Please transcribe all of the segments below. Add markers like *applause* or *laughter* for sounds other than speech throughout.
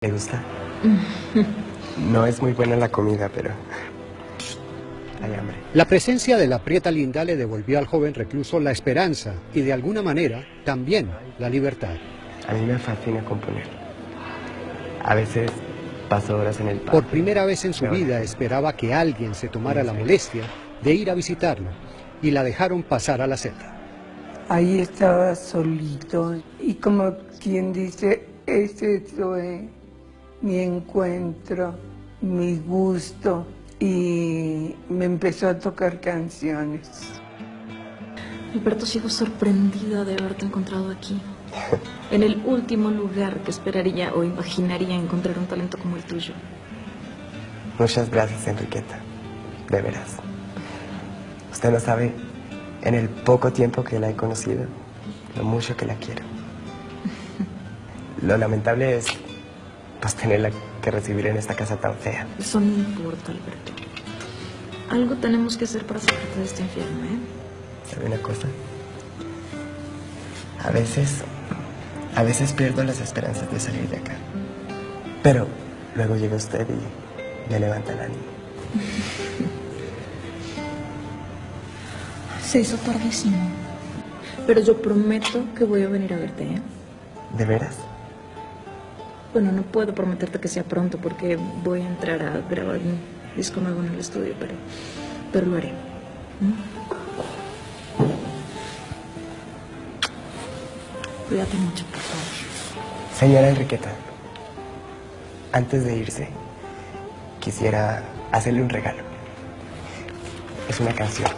¿Le gusta? *laughs* No es muy buena la comida, pero hay hambre. La presencia de la Prieta Linda le devolvió al joven recluso la esperanza y de alguna manera también la libertad. A mí me fascina componer. A veces paso horas en el parque. Por primera vez en su vida esperaba que alguien se tomara la molestia de ir a visitarlo y la dejaron pasar a la celda. Ahí estaba solito y como quien dice, ese fue mi encuentro, mi gusto y me empezó a tocar canciones. Alberto, sigo sorprendida de haberte encontrado aquí. En el último lugar que esperaría o imaginaría encontrar un talento como el tuyo. Muchas gracias, Enriqueta. De veras. Usted no sabe, en el poco tiempo que la he conocido, lo mucho que la quiero. *laughs* Lo lamentable es, pues, tenerla que recibir en esta casa tan fea. Eso no importa, Alberto. Algo tenemos que hacer para sacarte de este infierno, ¿eh? ¿Sabe una cosa? A veces, a veces pierdo las esperanzas de salir de acá. Pero luego llega usted y me levanta el ánimo. *laughs* Se hizo tardísimo. Pero yo prometo que voy a venir a verte, ¿eh? ¿De veras? Bueno, no puedo prometerte que sea pronto porque voy a entrar a grabar un disco nuevo en el estudio, pero, pero lo haré. ¿Mm? Cuídate mucho, por favor. Señora Enriqueta, antes de irse, quisiera hacerle un regalo. Es una canción.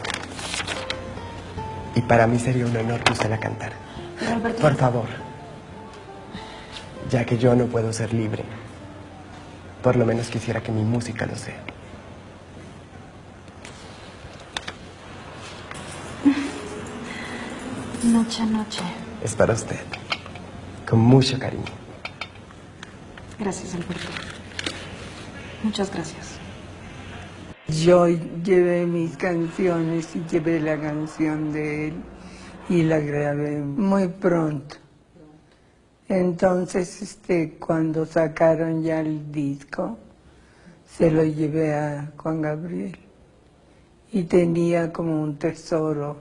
Y para mí sería un honor que usted la cantara. Por favor, ya que yo no puedo ser libre, por lo menos quisiera que mi música lo sea. *laughs* Noche a noche. Es para usted, con mucho cariño. Gracias, Alberto. Muchas gracias. Yo llevé mis canciones y llevé la canción de él y la grabé muy pronto. Entonces, este, cuando sacaron ya el disco, se lo llevé a Juan Gabriel y tenía como un tesoro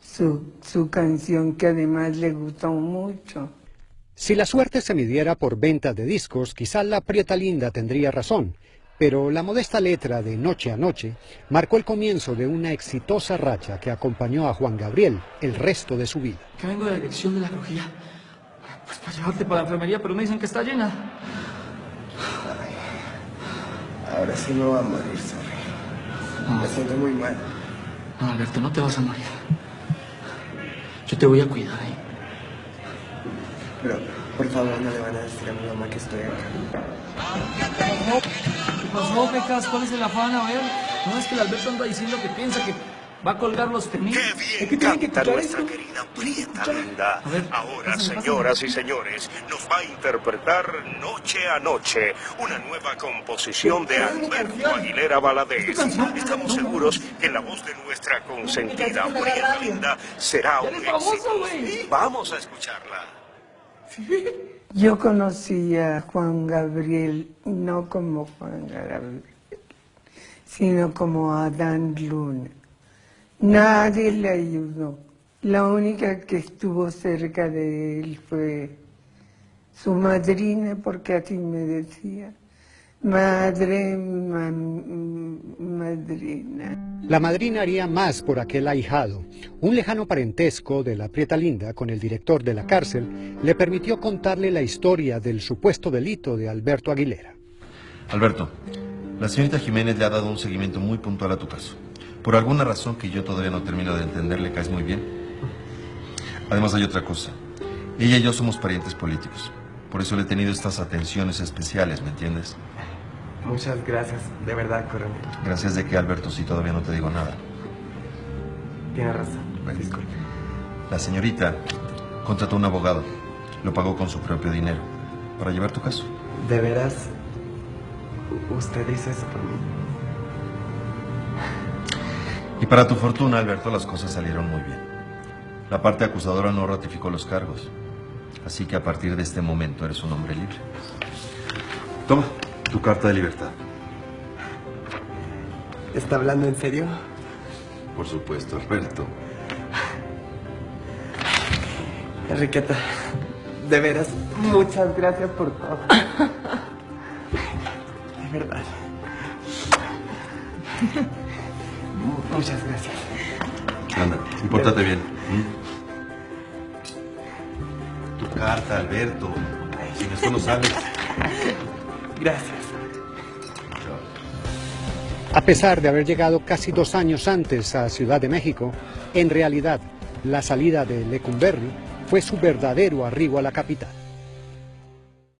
su, su canción que además le gustó mucho. Si la suerte se midiera por ventas de discos, quizá la Prieta Linda tendría razón, pero la modesta letra de Noche a Noche marcó el comienzo de una exitosa racha que acompañó a Juan Gabriel el resto de su vida. Que vengo de la dirección de la crujía. Pues para llevarte para la enfermería, pero me dicen que está llena. Ahora sí me voy a morir, sorry. Me siento muy mal. No, Alberto, no te vas a morir. Yo te voy a cuidar, ¿eh? Pero, por favor, no le van a decir a mi mamá que estoy acá. ¿Qué pasó, Pecas? ¿Cuál es el afán? A ver. No es que el Alberto anda diciendo que piensa que va a colgar los tenis. ¡Qué Es bien que tiene que canta escuchar nuestra esto. querida Prieta. Linda! Ahora, pásame, señoras pásame. y señores, nos va a interpretar Noche a Noche, una nueva composición de es Alberto canción. Aguilera Es Valadez. Estamos seguros que la voz de nuestra consentida Prieta radio. Linda será un éxito. Vamos a escucharla. Yo conocí a Juan Gabriel no como Juan Gabriel, sino como Adán Luna. Nadie le ayudó. La única que estuvo cerca de él fue su madrina, porque así me decía. Madre, madrina. La madrina haría más por aquel ahijado. Un lejano parentesco de la Prieta Linda con el director de la cárcel le permitió contarle la historia del supuesto delito de Alberto Aguilera. Alberto, la señorita Jiménez le ha dado un seguimiento muy puntual a tu caso. Por alguna razón que yo todavía no termino de entender, le caes muy bien. Además hay otra cosa. Ella y yo somos parientes políticos. Por eso le he tenido estas atenciones especiales, ¿me entiendes? Muchas gracias, de verdad, coronel. Gracias de que, Alberto, si todavía no te digo nada. Tiene razón. Bueno. Disculpe. La señorita contrató un abogado. Lo pagó con su propio dinero. Para llevar tu caso. ¿De veras usted hizo eso por mí? Y para tu fortuna, Alberto, las cosas salieron muy bien. La parte acusadora no ratificó los cargos. Así que a partir de este momento eres un hombre libre. Toma, tu carta de libertad. ¿Está hablando en serio? Por supuesto, Alberto. Enriqueta, de veras, muchas gracias por todo. *laughs* De verdad. Muchas gracias. Anda, compórtate bien. ¿Mm? Tu carta, Alberto. Sin esto no sales. Gracias. A pesar de haber llegado casi dos años antes a Ciudad de México, en realidad la salida de Lecumberri fue su verdadero arribo a la capital.